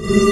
you